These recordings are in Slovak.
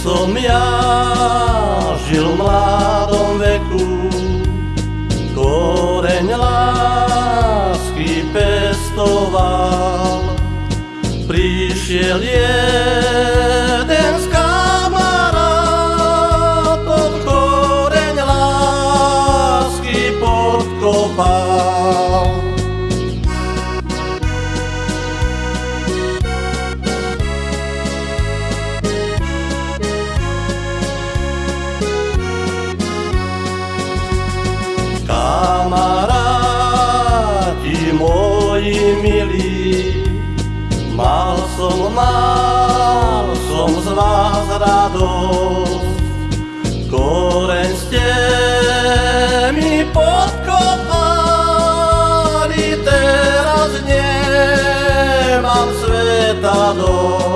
som ja žil v mladom veku, koreň lásky pestoval. Prišiel jeden moji milí, mal som, mal som z vás radosť. Koreň ste mi podkopali, teraz nemám sveta dosť.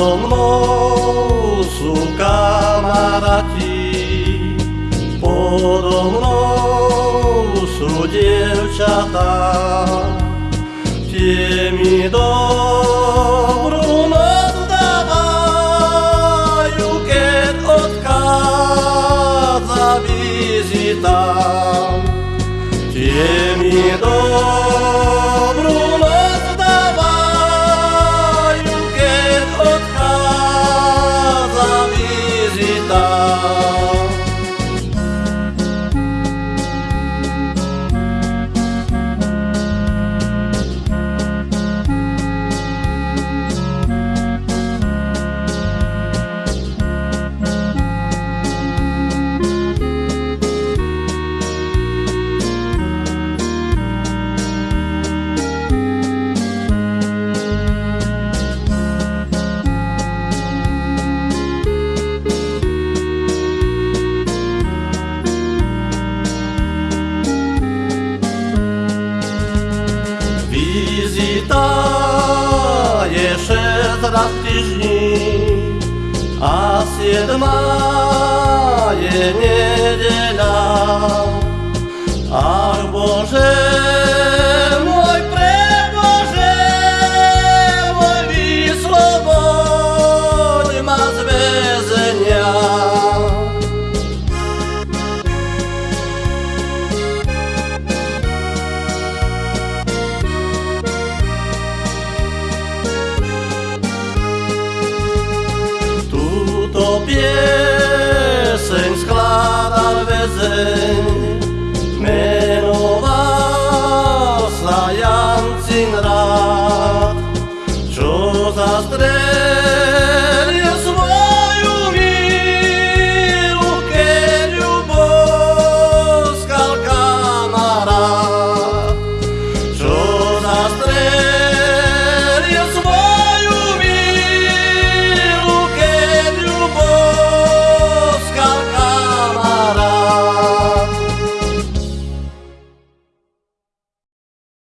Nado mnou sú kamaráti, podo mnou sú dievčatá. Tie mi dobrú noc dávajú, keď odchádza vizita. Tie mi dobrú ta jeszcze raz tyżni, a siedma je niedziela. present.